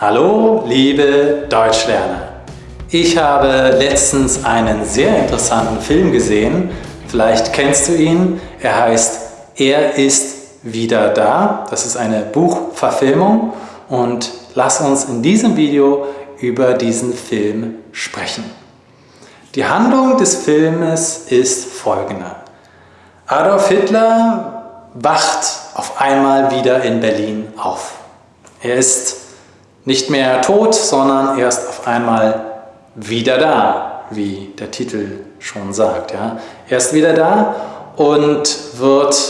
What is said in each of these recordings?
Hallo, liebe Deutschlerner! Ich habe letztens einen sehr interessanten Film gesehen. Vielleicht kennst du ihn. Er heißt Er ist wieder da. Das ist eine Buchverfilmung und lass uns in diesem Video über diesen Film sprechen. Die Handlung des Filmes ist folgende. Adolf Hitler wacht auf einmal wieder in Berlin auf. Er ist nicht mehr tot, sondern er ist auf einmal wieder da, wie der Titel schon sagt. Ja. Er ist wieder da und wird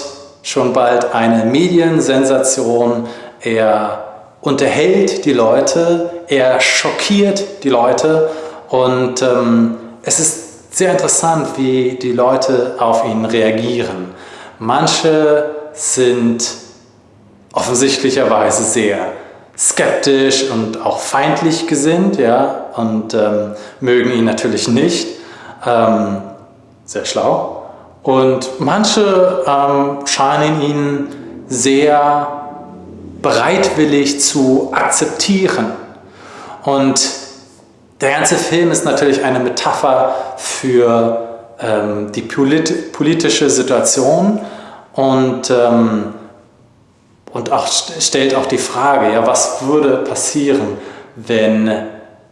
schon bald eine Mediensensation. Er unterhält die Leute, er schockiert die Leute und ähm, es ist sehr interessant, wie die Leute auf ihn reagieren. Manche sind offensichtlicherweise sehr skeptisch und auch feindlich gesinnt ja, und ähm, mögen ihn natürlich nicht. Ähm, sehr schlau. Und manche ähm, scheinen ihn sehr bereitwillig zu akzeptieren. Und der ganze Film ist natürlich eine Metapher für ähm, die polit politische Situation und ähm, und auch stellt auch die Frage, ja, was würde passieren, wenn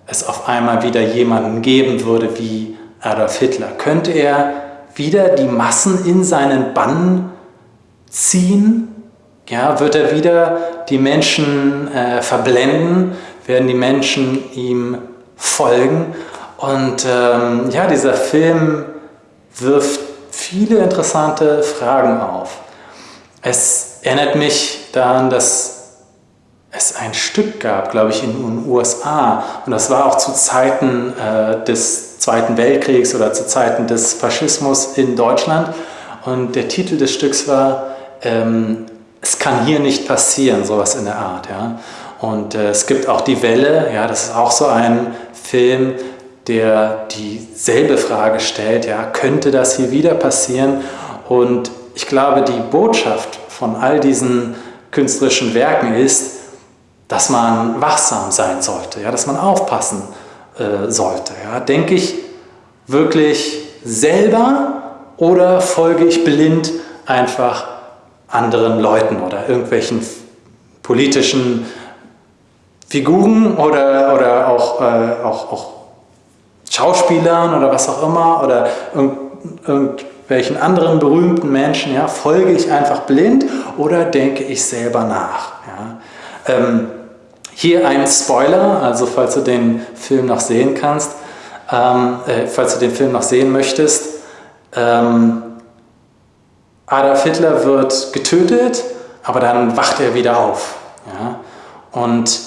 es auf einmal wieder jemanden geben würde wie Adolf Hitler? Könnte er wieder die Massen in seinen Bann ziehen? Ja, wird er wieder die Menschen äh, verblenden? Werden die Menschen ihm folgen? Und ähm, ja, dieser Film wirft viele interessante Fragen auf. Es erinnert mich daran, dass es ein Stück gab, glaube ich, in den USA und das war auch zu Zeiten äh, des Zweiten Weltkriegs oder zu Zeiten des Faschismus in Deutschland und der Titel des Stücks war ähm, Es kann hier nicht passieren, sowas in der Art. Ja? Und äh, es gibt auch Die Welle, ja, das ist auch so ein Film, der dieselbe Frage stellt, ja, könnte das hier wieder passieren? Und ich glaube, die Botschaft von all diesen künstlerischen Werken ist, dass man wachsam sein sollte, ja, dass man aufpassen äh, sollte. Ja. Denke ich wirklich selber oder folge ich blind einfach anderen Leuten oder irgendwelchen politischen Figuren oder, oder auch, äh, auch, auch Schauspielern oder was auch immer oder irgend, welchen anderen berühmten Menschen, ja, folge ich einfach blind oder denke ich selber nach? Ja? Ähm, hier ein Spoiler, also falls du den Film noch sehen kannst, ähm, äh, falls du den Film noch sehen möchtest, ähm, Adolf Hitler wird getötet, aber dann wacht er wieder auf. Ja? Und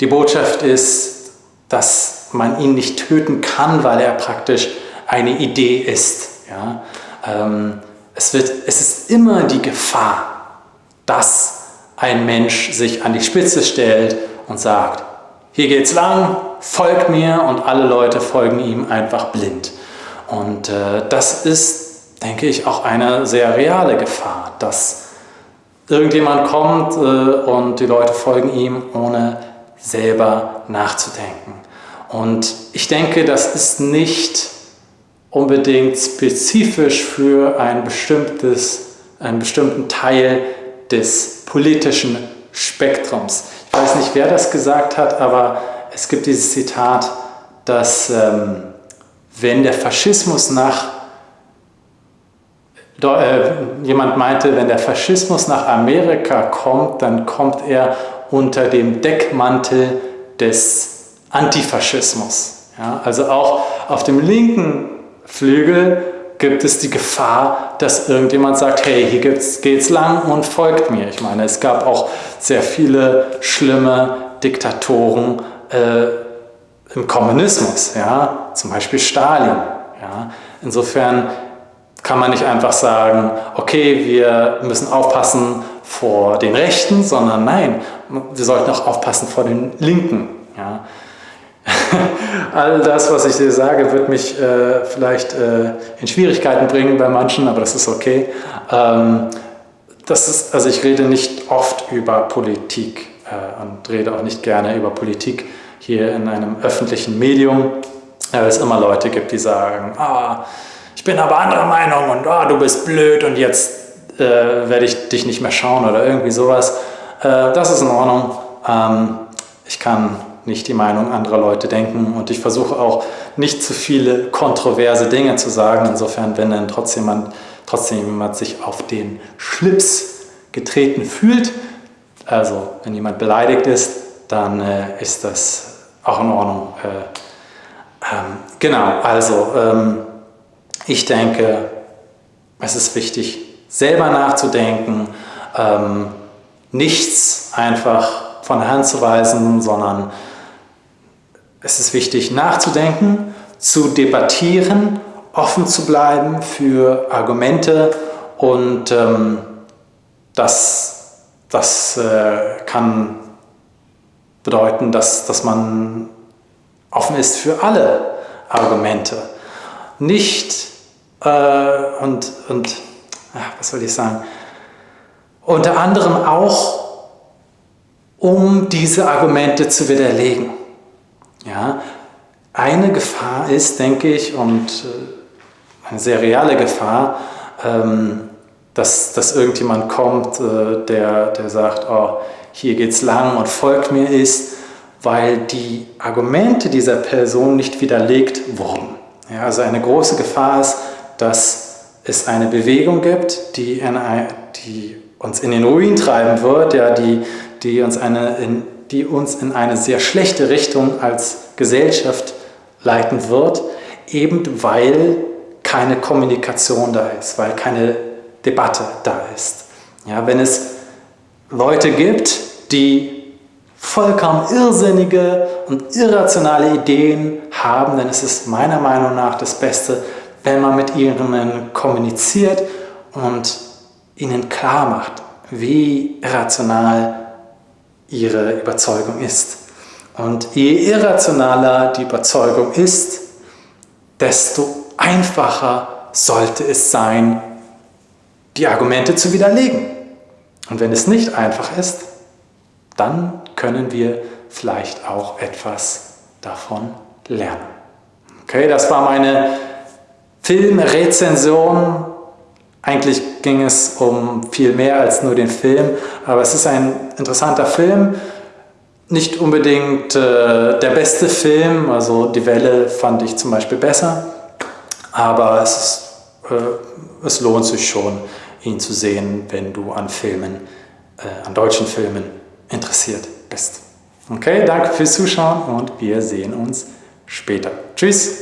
die Botschaft ist, dass man ihn nicht töten kann, weil er praktisch eine Idee ist. Ja? Ähm, es, wird, es ist immer die Gefahr, dass ein Mensch sich an die Spitze stellt und sagt, hier geht's lang, folgt mir und alle Leute folgen ihm einfach blind. Und äh, das ist, denke ich, auch eine sehr reale Gefahr, dass irgendjemand kommt äh, und die Leute folgen ihm, ohne selber nachzudenken. Und ich denke, das ist nicht unbedingt spezifisch für ein bestimmtes, einen bestimmten Teil des politischen Spektrums. Ich weiß nicht, wer das gesagt hat, aber es gibt dieses Zitat, dass ähm, wenn der Faschismus nach, äh, jemand meinte, wenn der Faschismus nach Amerika kommt, dann kommt er unter dem Deckmantel des Antifaschismus. Ja, also auch auf dem linken Flügel gibt es die Gefahr, dass irgendjemand sagt, hey, hier geht es lang und folgt mir. Ich meine, es gab auch sehr viele schlimme Diktatoren äh, im Kommunismus, ja? zum Beispiel Stalin. Ja? Insofern kann man nicht einfach sagen, okay, wir müssen aufpassen vor den Rechten, sondern nein, wir sollten auch aufpassen vor den Linken. Ja? All das, was ich dir sage, wird mich äh, vielleicht äh, in Schwierigkeiten bringen bei manchen, aber das ist okay. Ähm, das ist, also ich rede nicht oft über Politik. äh, und rede auch nicht gerne über Politik hier in einem öffentlichen Medium, weil es immer Leute gibt, die sagen, ah, ich bin aber anderer Meinung und ah, du bist blöd und jetzt äh, werde ich dich nicht mehr schauen oder irgendwie sowas. Äh, das ist in Ordnung. Ähm, ich kann nicht die Meinung anderer Leute denken und ich versuche auch nicht zu viele kontroverse Dinge zu sagen. Insofern, wenn dann trotzdem jemand, trotzdem jemand sich auf den Schlips getreten fühlt, also wenn jemand beleidigt ist, dann äh, ist das auch in Ordnung. Äh, ähm, genau, also ähm, ich denke, es ist wichtig, selber nachzudenken, ähm, nichts einfach von der Hand zu weisen, sondern es ist wichtig nachzudenken, zu debattieren, offen zu bleiben für Argumente und ähm, das, das äh, kann bedeuten, dass, dass man offen ist für alle Argumente. Nicht äh, und, und was soll ich sagen, unter anderem auch, um diese Argumente zu widerlegen. Ja, eine Gefahr ist, denke ich, und äh, eine sehr reale Gefahr, ähm, dass, dass irgendjemand kommt, äh, der, der sagt, oh, hier geht's lang und folgt mir ist, weil die Argumente dieser Person nicht widerlegt wurden. Ja, also eine große Gefahr ist, dass es eine Bewegung gibt, die, eine, die uns in den Ruin treiben wird, ja, die, die, uns eine, in, die uns in eine sehr schlechte Richtung als Gesellschaft leiten wird, eben weil keine Kommunikation da ist, weil keine Debatte da ist. Ja, wenn es Leute gibt, die vollkommen irrsinnige und irrationale Ideen haben, dann ist es meiner Meinung nach das Beste, wenn man mit ihnen kommuniziert und ihnen klar macht, wie irrational ihre Überzeugung ist. Und je irrationaler die Überzeugung ist, desto einfacher sollte es sein, die Argumente zu widerlegen. Und wenn es nicht einfach ist, dann können wir vielleicht auch etwas davon lernen. Okay, das war meine Filmrezension. Eigentlich ging es um viel mehr als nur den Film, aber es ist ein interessanter Film. Nicht unbedingt äh, der beste Film, also Die Welle fand ich zum Beispiel besser, aber es, ist, äh, es lohnt sich schon, ihn zu sehen, wenn du an Filmen, äh, an deutschen Filmen interessiert bist. Okay, danke fürs Zuschauen und wir sehen uns später. Tschüss!